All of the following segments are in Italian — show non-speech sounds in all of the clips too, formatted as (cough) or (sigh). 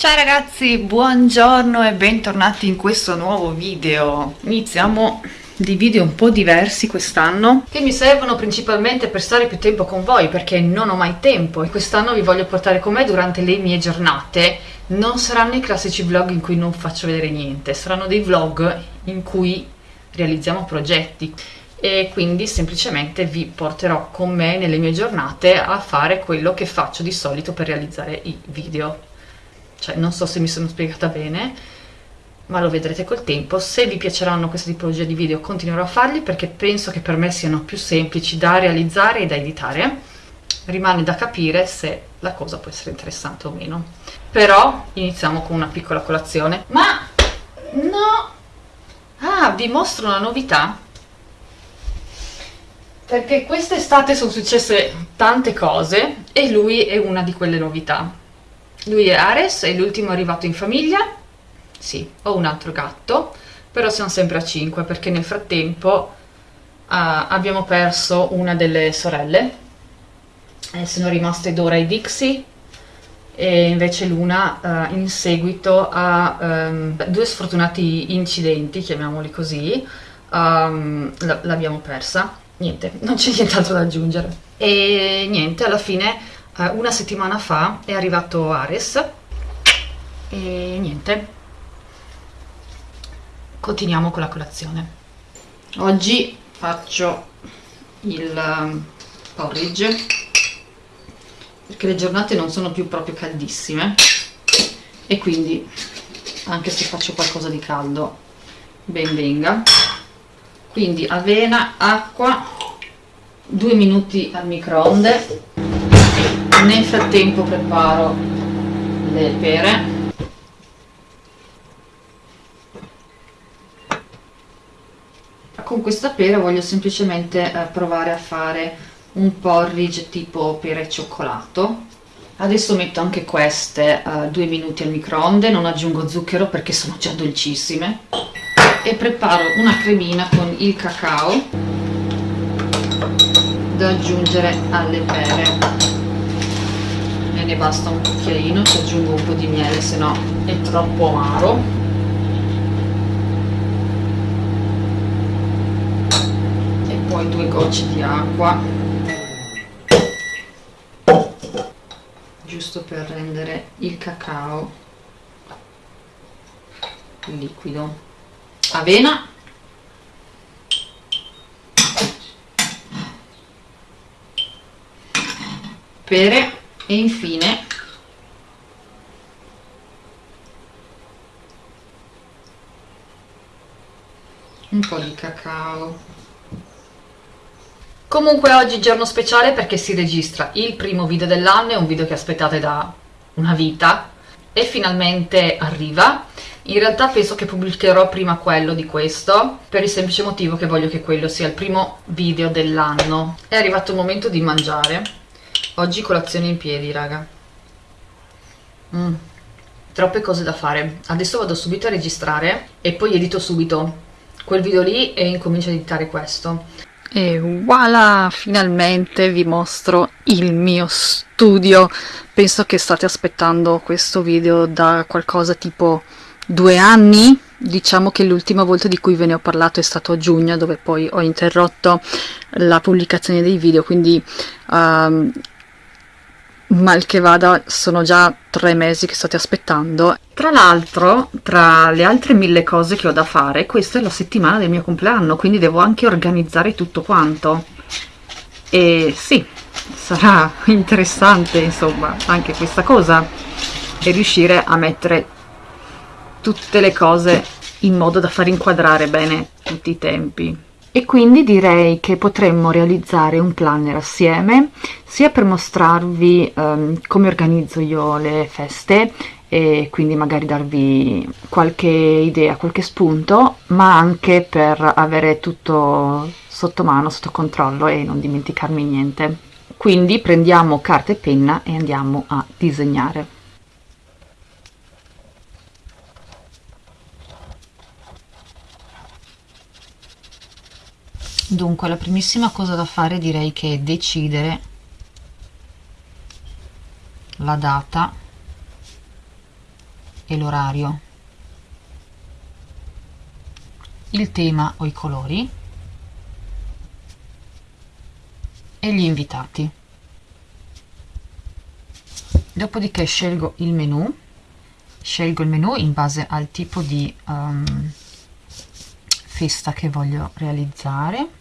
Ciao ragazzi, buongiorno e bentornati in questo nuovo video. Iniziamo di video un po' diversi quest'anno che mi servono principalmente per stare più tempo con voi perché non ho mai tempo e quest'anno vi voglio portare con me durante le mie giornate. Non saranno i classici vlog in cui non faccio vedere niente, saranno dei vlog in cui realizziamo progetti e quindi semplicemente vi porterò con me nelle mie giornate a fare quello che faccio di solito per realizzare i video cioè non so se mi sono spiegata bene ma lo vedrete col tempo. Se vi piaceranno questa tipologia di video continuerò a farli perché penso che per me siano più semplici da realizzare e da editare. Rimane da capire se la cosa può essere interessante o meno. Però iniziamo con una piccola colazione. Ma no! Ah vi mostro una novità. Perché quest'estate sono successe tante cose e lui è una di quelle novità lui è Ares, è l'ultimo arrivato in famiglia. Sì, ho un altro gatto, però siamo sempre a 5 perché nel frattempo uh, abbiamo perso una delle sorelle. Eh, sono rimaste Dora e Dixie e invece Luna uh, in seguito a um, due sfortunati incidenti, chiamiamoli così, um, l'abbiamo persa. Niente, non c'è nient'altro da aggiungere. E niente, alla fine eh, una settimana fa è arrivato Ares e niente. Continuiamo con la colazione. Oggi faccio il um, porridge perché le giornate non sono più proprio caldissime e quindi anche se faccio qualcosa di caldo ben venga. Quindi avena, acqua, due minuti al microonde nel frattempo preparo le pere. Con questa pera voglio semplicemente eh, provare a fare un porridge tipo pera e cioccolato. Adesso metto anche queste uh, due minuti al microonde non aggiungo zucchero perché sono già dolcissime. E preparo una cremina con il cacao da aggiungere alle pere ne basta un cucchiaino ci aggiungo un po' di miele se no è troppo amaro. E poi due gocce di acqua. Giusto per rendere il cacao liquido. Avena. Pere e infine un po' di cacao. Comunque oggi giorno speciale perché si registra il primo video dell'anno è un video che aspettate da una vita. E finalmente arriva. In realtà penso che pubblicherò prima quello di questo per il semplice motivo che voglio che quello sia il primo video dell'anno. È arrivato il momento di mangiare Oggi colazione in piedi, raga. Mm. Troppe cose da fare. Adesso vado subito a registrare e poi edito subito quel video lì e incomincio a editare questo. E voilà, finalmente vi mostro il mio studio. Penso che state aspettando questo video da qualcosa tipo due anni. Diciamo che l'ultima volta di cui ve ne ho parlato è stato a giugno, dove poi ho interrotto la pubblicazione dei video, quindi um, mal che vada sono già tre mesi che state aspettando. Tra l'altro tra le altre mille cose che ho da fare questa è la settimana del mio compleanno quindi devo anche organizzare tutto quanto. E sì sarà (laughs) interessante insomma anche questa cosa e riuscire a mettere tutte le cose in modo da far inquadrare bene tutti i tempi e quindi direi che potremmo realizzare un planner assieme sia per mostrarvi um, come organizzo io le feste e quindi magari darvi qualche idea, qualche spunto, ma anche per avere tutto sotto mano, sotto controllo e non dimenticarmi niente. Quindi prendiamo carta e penna e andiamo a disegnare. Dunque la primissima cosa da fare direi che è decidere la data e l'orario, il tema o i colori e gli invitati. Dopodiché scelgo il menu, scelgo il menu in base al tipo di um, festa che voglio realizzare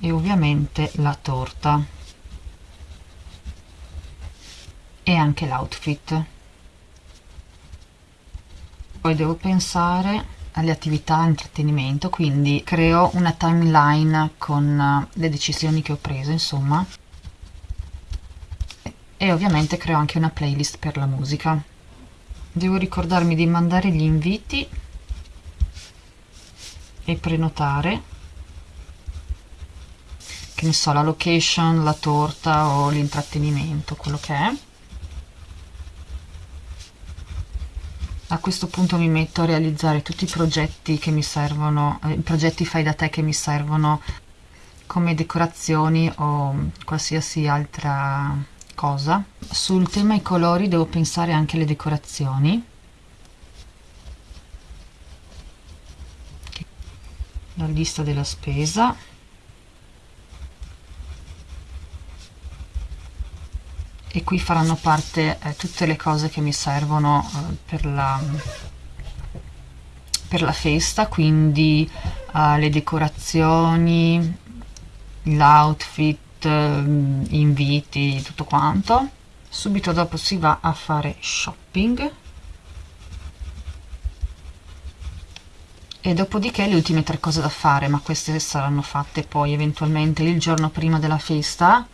e ovviamente la torta e anche l'outfit. Poi devo pensare alle attività intrattenimento, quindi creo una timeline con eh, le decisioni che ho preso, insomma. E ovviamente creo anche una playlist per la musica. Devo ricordarmi di mandare gli inviti e prenotare che ne so, la location, la torta o l'intrattenimento, quello che è. a questo punto mi metto a realizzare tutti i progetti che mi servono, eh, i progetti fai da te che mi servono come decorazioni o qualsiasi altra cosa. Sul tema i colori devo pensare anche alle decorazioni. La lista della spesa. E qui faranno parte eh, tutte le cose che mi servono eh, per, la, per la festa, quindi eh, le decorazioni, l'outfit, eh, inviti, tutto quanto. Subito dopo si va a fare shopping. e dopodiché le ultime tre cose da fare ma queste saranno fatte poi eventualmente il giorno prima della festa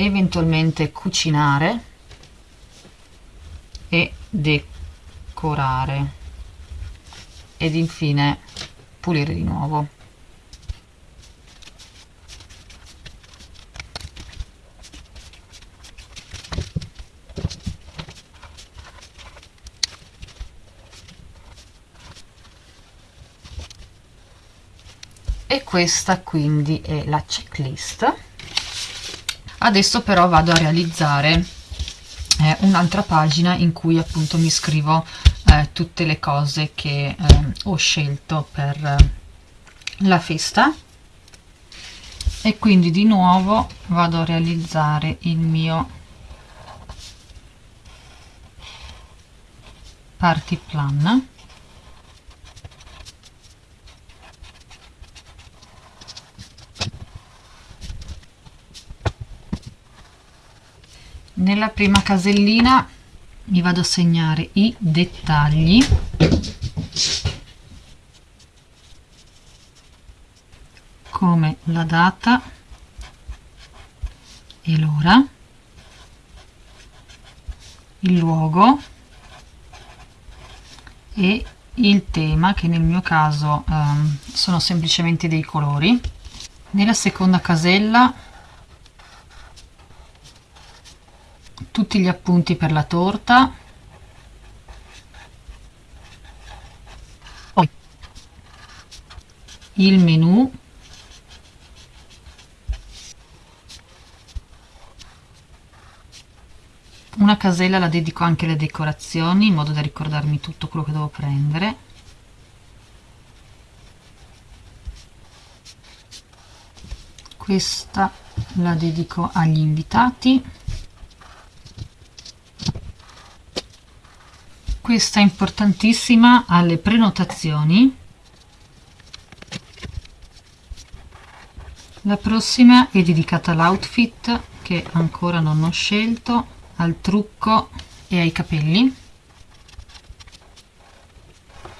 eventualmente cucinare e decorare ed infine pulire di nuovo. E questa quindi è la checklist adesso però vado a realizzare eh, un'altra pagina in cui appunto mi scrivo eh, tutte le cose che eh, ho scelto per eh, la festa. E quindi di nuovo vado a realizzare il mio party plan nella prima casellina mi vado a segnare i dettagli. Come la data. E l'ora. Il luogo. E il tema che nel mio caso um, sono semplicemente dei colori. Nella seconda casella tutti gli appunti per la torta. Il menù. Una casella la dedico anche alle decorazioni in modo da ricordarmi tutto quello che devo prendere. Questa la dedico agli invitati questa è importantissima alle prenotazioni. La prossima è dedicata all'outfit che ancora non ho scelto al trucco e ai capelli.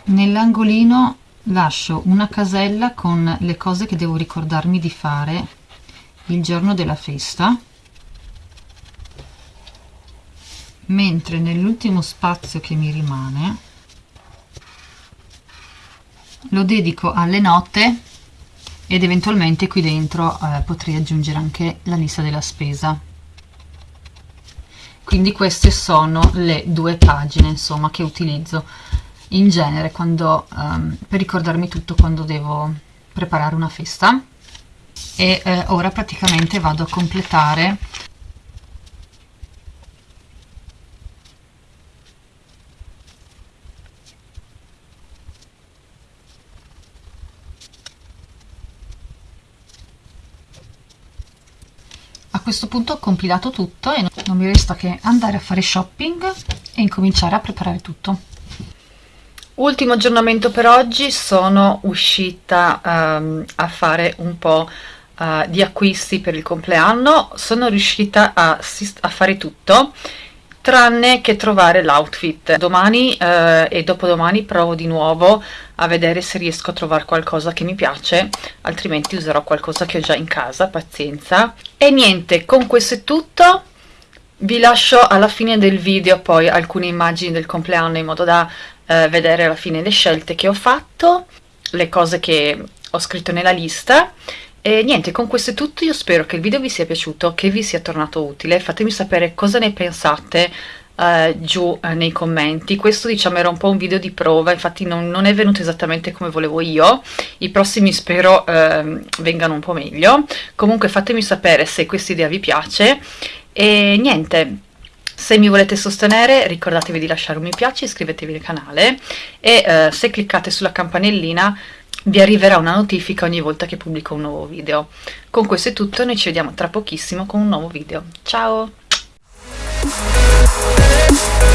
Nell'angolino lascio una casella con le cose che devo ricordarmi di fare il giorno della festa mentre nell'ultimo spazio che mi rimane lo dedico alle note ed eventualmente qui dentro eh, potrei aggiungere anche la lista della spesa. Quindi queste sono le due pagine insomma che utilizzo in genere quando, um, per ricordarmi tutto quando devo preparare una festa. E eh, ora praticamente vado a completare questo punto ho compilato tutto e non mi resta che andare a fare shopping e incominciare a preparare tutto. Ultimo aggiornamento per oggi, sono uscita um, a fare un po' uh, di acquisti per il compleanno, sono riuscita a, a fare tutto tranne che trovare l'outfit. Domani uh, e dopodomani provo di nuovo a vedere se riesco a trovare qualcosa che mi piace, altrimenti userò qualcosa che ho già in casa, pazienza. E niente, con questo è tutto. Vi lascio alla fine del video poi alcune immagini del compleanno in modo da eh, vedere alla fine le scelte che ho fatto, le cose che ho scritto nella lista e niente, con questo è tutto, io spero che il video vi sia piaciuto, che vi sia tornato utile, fatemi sapere cosa ne pensate uh, giù uh, nei commenti, questo diciamo era un po' un video di prova, infatti non, non è venuto esattamente come volevo io, i prossimi spero uh, vengano un po' meglio, comunque fatemi sapere se questa idea vi piace e niente, se mi volete sostenere ricordatevi di lasciare un mi piace, iscrivetevi al canale e eh, se cliccate sulla campanellina vi arriverà una notifica ogni volta che pubblico un nuovo video. Con questo è tutto, noi ci vediamo tra pochissimo con un nuovo video. Ciao! We'll